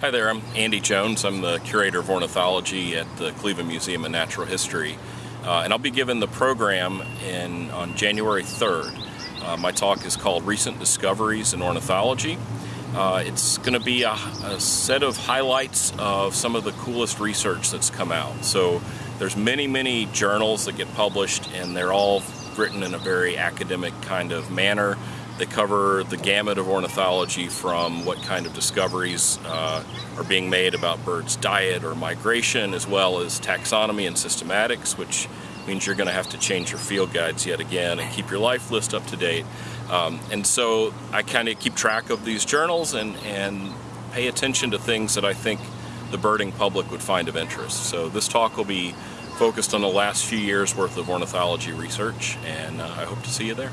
Hi there, I'm Andy Jones. I'm the curator of ornithology at the Cleveland Museum of Natural History. Uh, and I'll be giving the program in, on January 3rd. Uh, my talk is called Recent Discoveries in Ornithology. Uh, it's going to be a, a, set of highlights of some of the coolest research that's come out. So there's many, many journals that get published and they're all written in a very academic kind of manner. They cover the gamut of ornithology from what kind of discoveries uh, are being made about birds' diet or migration, as well as taxonomy and systematics, which means you're going to have to change your field guides yet again and keep your life list up to date. Um, and so I kind of keep track of these journals and, and pay attention to things that I think the birding public would find of interest. So this talk will be focused on the last few years worth of ornithology research and uh, I hope to see you there.